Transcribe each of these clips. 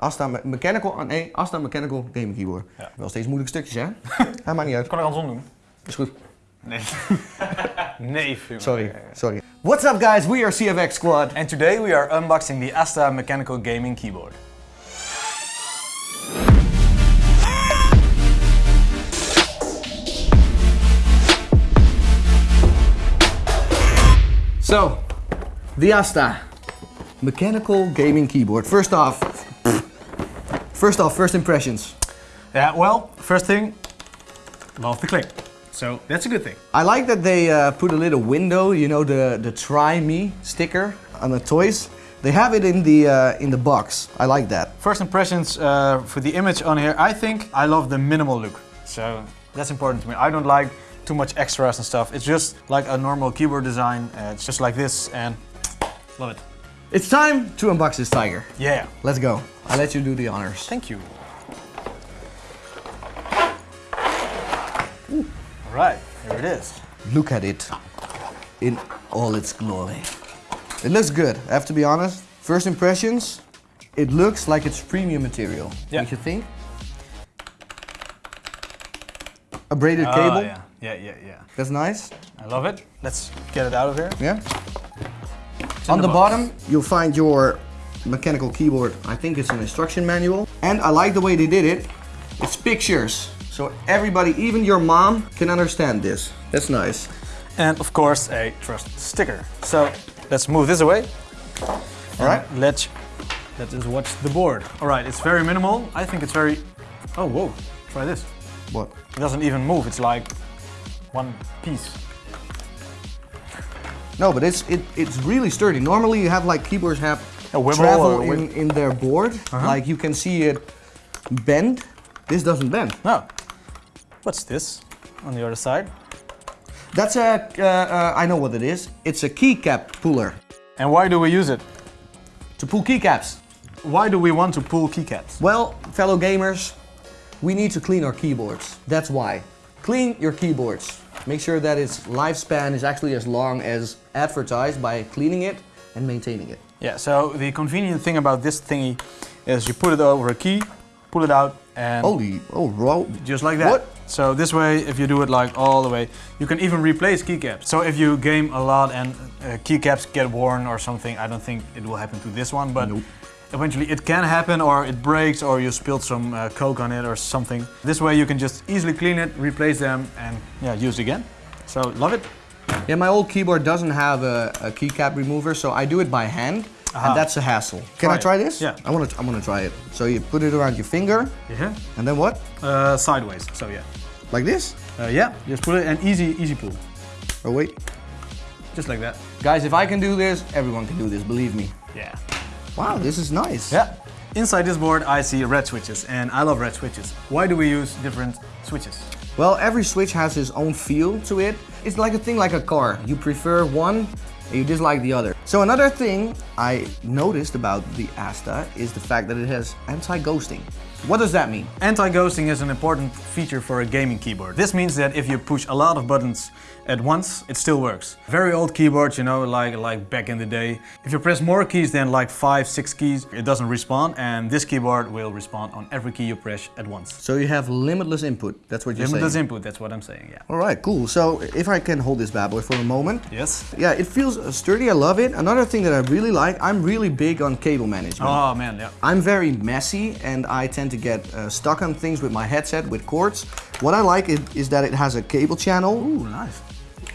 Asta Me- Mechanical, nee, Asta Mechanical Gaming Keyboard. Ja. Wel steeds moeilijke stukjes, hè? ja, maakt niet uit. Kan ik andersom doen? Is goed. Nee. nee. Sorry, sorry. What's up guys, we are CFX Squad. And today we are unboxing the Asta Mechanical Gaming Keyboard. So, the Asta Mechanical Gaming Keyboard. First off, first off, first impressions. Yeah, well, first thing, love the click. So that's a good thing. I like that they uh, put a little window, you know, the, the try me sticker on the toys. They have it in the, uh, in the box. I like that. First impressions uh, for the image on here, I think I love the minimal look. So that's important to me. I don't like too much extras and stuff. It's just like a normal keyboard design. Uh, it's just like this and love it. It's time to unbox this tiger. Yeah. Let's go. I'll let you do the honors. Thank you. All right, here it is. Look at it in all its glory. It looks good, I have to be honest. First impressions, it looks like it's premium material. Yeah. Don't you think? A braided Ah, cable, yeah, yeah, yeah, yeah. that's nice. I love it. Let's get it out of here. Yeah. On the, box. bottom, you'll find your mechanical keyboard. I think it's an instruction manual. And I like the way they did it. It's pictures. So everybody, even your mom, can understand this. That's nice. And of course, a trust sticker. So let's move this away. All right. Let's let us watch the board. All right, it's very minimal. I think it's very. Oh whoa! Try this. What? It doesn't even move. It's like one piece. No, but it's it, it's really sturdy. Normally you have like keyboards have A travel in, in their board. Like you can see it bend. This doesn't bend. No. What's this on the other side? That's a, uh, uh, I know what it is. It's a keycap puller. And why do we use it? To pull keycaps. Why do we want to pull keycaps? Well, fellow gamers, we need to clean our keyboards. That's why. Clean your keyboards. Make sure that its lifespan is actually as long as advertised by cleaning it and maintaining it. Yeah. So the convenient thing about this thingy is you put it over a key, pull it out, and Holy, oh, wow. just like that. What? So this way, if you do it like all the way, you can even replace keycaps. So if you game a lot and uh, keycaps get worn or something, I don't think it will happen to this one, but Nope. eventually it can happen or it breaks or you spilled some uh, coke on it or something. This way you can just easily clean it, replace them and yeah, use it again. So love it. Yeah, my old keyboard doesn't have a, a keycap remover, so I do it by hand, Aha. and that's a hassle. Can Try I it. try this? Yeah. I want to. I want to try it. So you put it around your finger, Yeah. and then what? Uh, sideways, so yeah. Like this? Uh, yeah, just put it and easy, easy pull. Oh wait, Just like that. guys, if I can do this, everyone can do this. Believe me. Yeah. Wow, this is nice. Yeah. Inside this board I see red switches and I love red switches. Why do we use different switches? Well, every switch has its own feel to it. It's like a thing like a car. You prefer one you dislike the other. So another thing I noticed about the Asta is the fact that it has anti-ghosting. What does that mean? Anti-ghosting is an important feature for a gaming keyboard. This means that if you push a lot of buttons at once, it still works. Very old keyboards, you know, like, like back in the day. If you press more keys than like five, six keys, it doesn't respond and this keyboard will respond on every key you press at once. So you have limitless input. That's what you're Limitless saying. Limitless input, that's what I'm saying, yeah. All right, cool. So if I can hold this bad boy for a moment. Yes? Yeah, it feels sturdy. I love it. Another thing that I really like, I'm really big on cable management. Oh man, yeah. I'm very messy and I tend to get uh, stuck on things with my headset with cords. What I like is that it has a cable channel. Ooh, nice.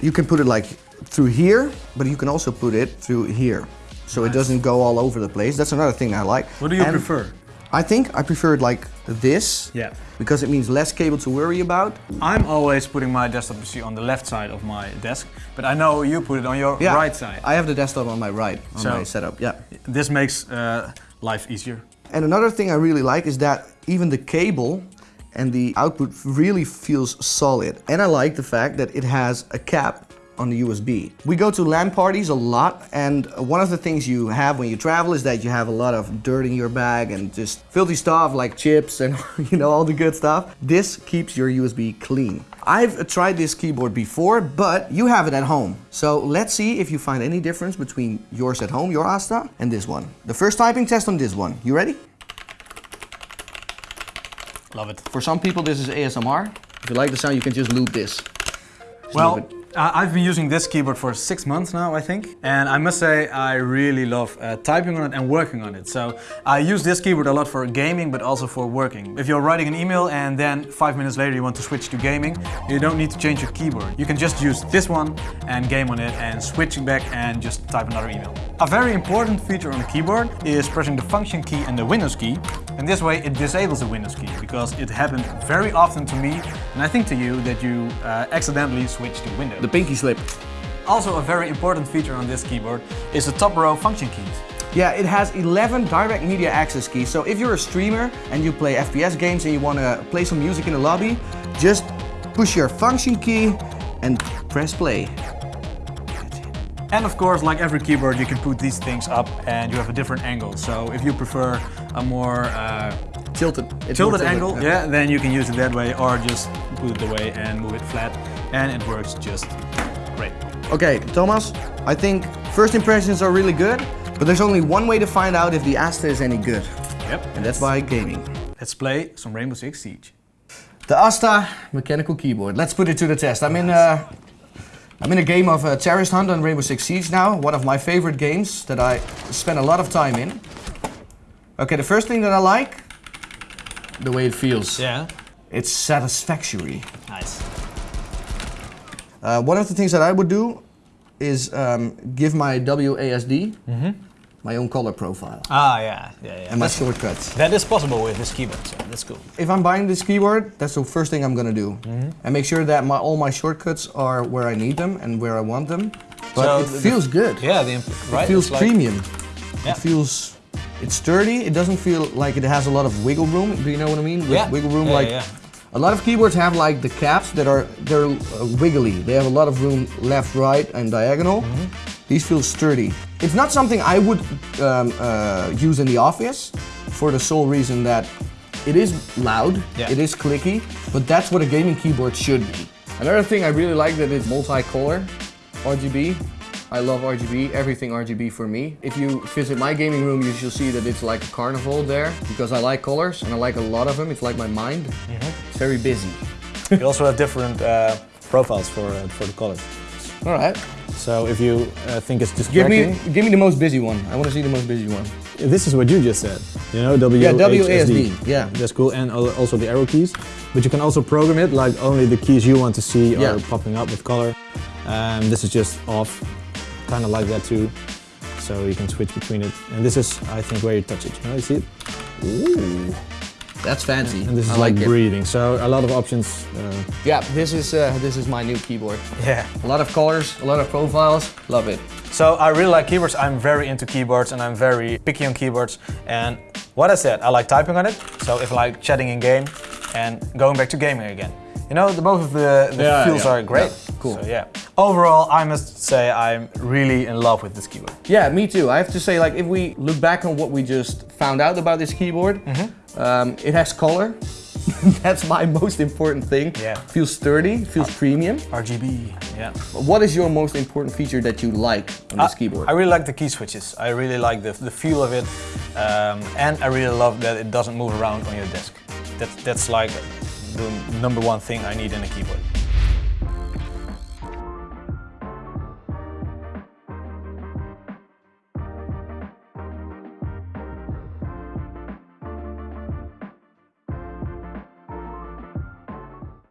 You can put it like through here, but you can also put it through here. So it doesn't go all over the place. That's another thing I like. What do you And prefer? I think I prefer it like this. Yeah. Because it means less cable to worry about. I'm always putting my desktop PC on the left side of my desk, but I know you put it on your Yeah. right side. I have the desktop on my right, on So- my setup, yeah. This makes uh, life easier. And another thing I really like is that even the cable and the output really feels solid. And I like the fact that it has a cap on the USB. We go to LAN parties a lot and one of the things you have when you travel is that you have a lot of dirt in your bag and just filthy stuff like chips and you know all the good stuff. This keeps your USB clean. I've tried this keyboard before, but you have it at home. So let's see if you find any difference between yours at home, your Asta, and this one. The first typing test on this one. You ready? Love it. For some people, this is ASMR. If you like the sound, you can just loop this. Just Well, I've been using this keyboard for six months now, I think. And I must say, I really love uh, typing on it and working on it. So I use this keyboard a lot for gaming, but also for working. If you're writing an email and then five minutes later you want to switch to gaming, you don't need to change your keyboard. You can just use this one and game on it and switch back and just type another email. A very important feature on the keyboard is pressing the function key and the Windows key. And this way it disables the Windows key because it happened very often to me and I think to you that you uh, accidentally switch to Windows. The pinky slip. Also a very important feature on this keyboard is the top row function keys. Yeah, it has 11 direct media access keys. So if you're a streamer and you play FPS games and you want to play some music in the lobby, just push your function key and press play. And of course, like every keyboard, you can put these things up and you have a different angle. So if you prefer a more uh, Tilted. Tilted more angle, yeah, then you can use it that way or just put it away and move it flat and it works just great. Okay, Thomas, I think first impressions are really good, but there's only one way to find out if the Asta is any good, Yep. and that's by gaming. Let's play some Rainbow Six Siege. The Asta mechanical keyboard. Let's put it to the test. I'm in a, I'm in a game of uh, Terrorist Hunt on Rainbow Six Siege now. One of my favorite games that I spend a lot of time in. Okay, the first thing that I like, the way it feels. Yeah. It's satisfactory. Nice. Uh, one of the things that I would do is um, give my WASD my own color profile Ah, yeah, yeah, yeah. and my shortcuts. that is possible with this keyboard, so that's cool. If I'm buying this keyboard, that's the first thing I'm gonna do. Mm -hmm. And make sure that my, all my shortcuts are where I need them and where I want them. But So it the- feels good. Yeah, the right. It feels it's like- premium. Yeah. It feels, it's sturdy. It doesn't feel like it has a lot of wiggle room. Do you know what I mean? With Yeah. Wiggle room, Yeah, like yeah. a lot of keyboards have like the caps that are they're uh, wiggly. They have a lot of room left, right, and diagonal. Mm-hmm. These feel sturdy. It's not something I would um, uh, use in the office for the sole reason that it is loud, Yeah. it is clicky, but that's what a gaming keyboard should be. Another thing I really like that it's multicolor, RGB. I love RGB, everything RGB for me. If you visit my gaming room, you shall see that it's like a carnival there because I like colors and I like a lot of them. It's like my mind. It's very busy. You also have different uh, profiles for uh, for the colors. All right. So if you uh, think it's Give distracting, me, give me the most busy one. I want to see the most busy one. this is what you just said. You know, W Yeah, WASD. Yeah. That's cool, and also the arrow keys. But you can also program it like only the keys you want to see Yeah. are popping up with color. Um, this is just off, kind of like that too. So you can switch between it. And this is, I think, where you touch it. You know, you see it? Ooh, that's fancy. And this is I like, it. breathing. So a lot of options. Uh, Yeah, this is uh, this is my new keyboard. Yeah. A lot of colors, a lot of profiles. Love it. So I really like keyboards. I'm very into keyboards and I'm very picky on keyboards. And what I said, I like typing on it. So if I like chatting in game and going back to gaming again. You know, the, both of the, the Yeah, feels yeah. are great. Yeah, cool. So yeah. Overall, I must say I'm really in love with this keyboard. Yeah, me too. I have to say, like, if we look back on what we just found out about this keyboard, Mm-hmm. um, it has color. That's my most important thing. Yeah. Feels sturdy, feels premium. RGB, yeah. What is your most important feature that you like on this I- keyboard? I really like the key switches. I really like the, the feel of it. Um, and I really love that it doesn't move around on your desk. That, that's like the number one thing I need in a keyboard.